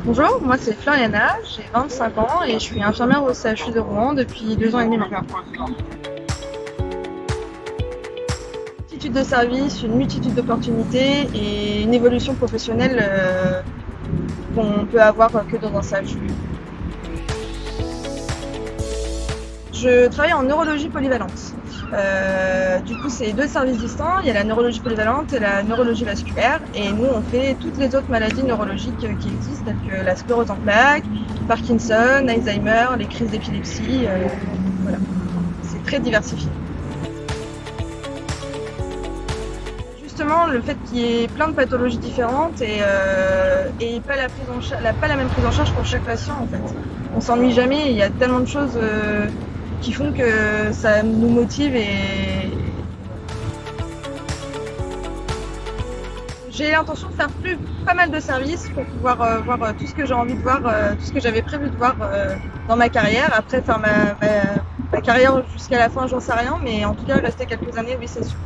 Bonjour, moi c'est Floriana, j'ai 25 ans et je suis infirmière au CHU de Rouen depuis deux ans et demi maintenant. Multitude de services, une multitude d'opportunités et une évolution professionnelle euh, qu'on peut avoir que dans un CHU. Je travaille en neurologie polyvalente. Euh, du coup, c'est deux services distincts. Il y a la neurologie polyvalente et la neurologie vasculaire. Et nous, on fait toutes les autres maladies neurologiques qui existent, telles que la sclérose en plaques, Parkinson, Alzheimer, les crises d'épilepsie. Euh, voilà. C'est très diversifié. Justement, le fait qu'il y ait plein de pathologies différentes et, euh, pas, la, pas la même prise en charge pour chaque patient, en fait. On s'ennuie jamais. Il y a tellement de choses. Qui font que ça nous motive et j'ai l'intention de faire plus pas mal de services pour pouvoir euh, voir euh, tout ce que j'ai envie de voir, euh, tout ce que j'avais prévu de voir dans ma carrière. Après faire ma, ma, ma carrière jusqu'à la fin, j'en sais rien, mais en tout cas rester quelques années, oui c'est sûr.